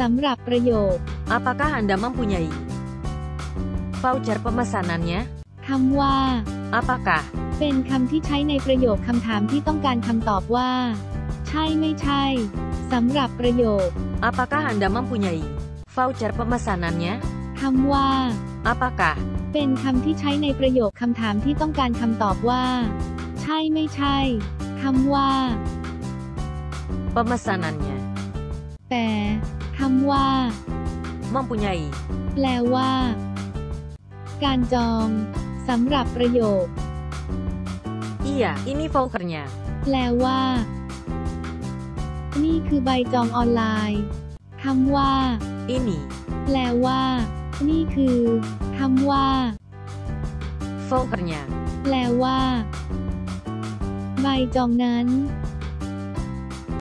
สำหรับประโยค Apakah Anda mempunyai voucher pemesanannya? คำว่า Apakah เป็นคำที่ใช้ในประโยคคำถามที่ต้องการคำตอบว่า ใช่ไม่ใช่สำหรับประโยค Apakah Anda mempunyai voucher pemesanannya? คำว่า Apakah เป็นคำที่ใช้ในประโยคคำถามที่ต้องการคำตอบว่า ใช่ไม่ใช่คำว่า pemesanannya แต่ คำว่า mempunyai แปลว่า การจองสำหรับประโยค Iya, ini vouchernya. แปลว่า นี่คือใบจองออนไลน์คำว่า Ini แปลว่า นี่คือคำว่า vouchernya. แปลว่า ใบจองนั้น